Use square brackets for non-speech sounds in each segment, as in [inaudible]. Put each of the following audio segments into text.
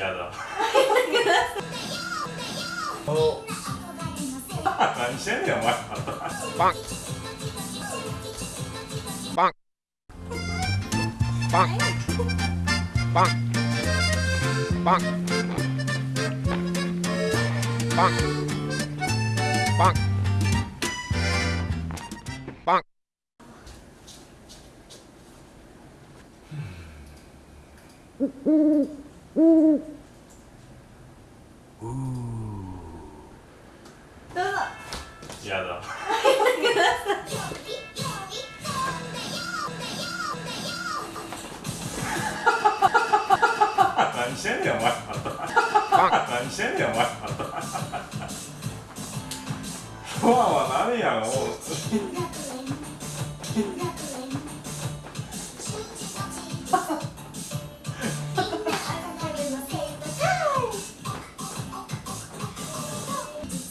やだ。何してんねんお前。パン。パン。パン。パン。パン。パン。パン。パンううどうぞやだ。何してんねんお前。何してんねんお前。フォアは何やろ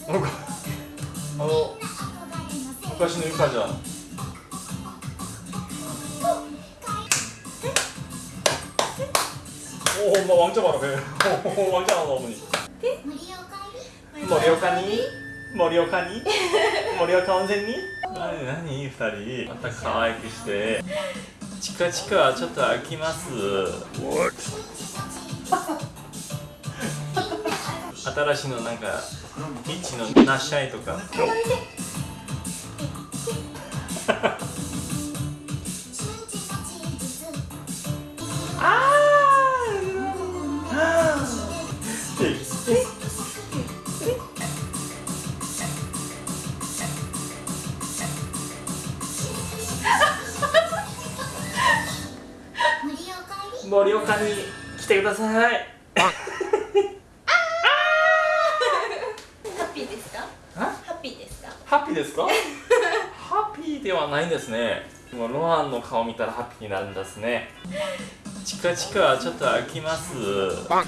なんかあの昔のゆかちゃん오 [laughs] 엄마 왕자 봐라 배 오, 왕자 나온다 어머니 머리 오카니? 머리 오카니? 머리 오카 온센니? 何何二人また可愛くしてチカチカちょっと飽きます 新しいのなんかリッチのナッシャイとか盛岡に来てくださいハッピーですかあハッピーですかハッピーですか？ハッピーではないんですね。もうロアンの顔見たらハッピーになるんですね。チカチカちょっと飽きます。パン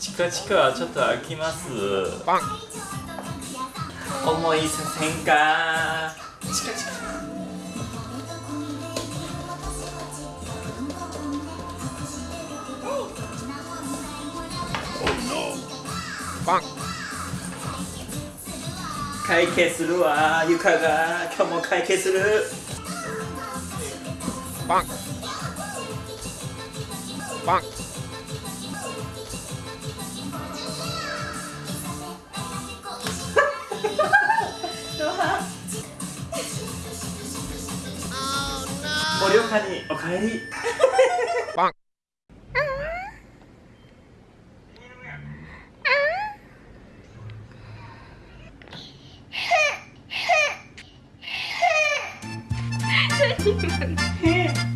チカチカちょっと飽きます。パン思いさせんか？チカチカパン会計するわ。ゆかが今日も会計する。パン。パン。[laughs] 盛岡 [laughs] におかえり。パン [laughs] Yeah.